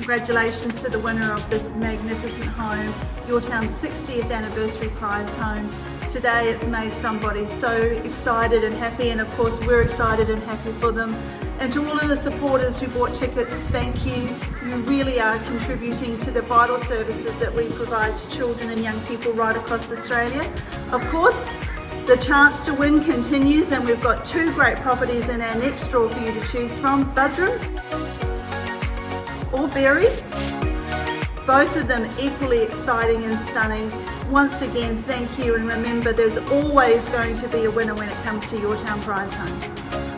congratulations to the winner of this magnificent home, Your Town's 60th anniversary prize home. Today it's made somebody so excited and happy and of course we're excited and happy for them. And to all of the supporters who bought tickets, thank you. You really are contributing to the vital services that we provide to children and young people right across Australia. Of course, the chance to win continues and we've got two great properties in our next draw for you to choose from, Buderim or Berry. Both of them equally exciting and stunning. Once again, thank you and remember there's always going to be a winner when it comes to your town prize homes.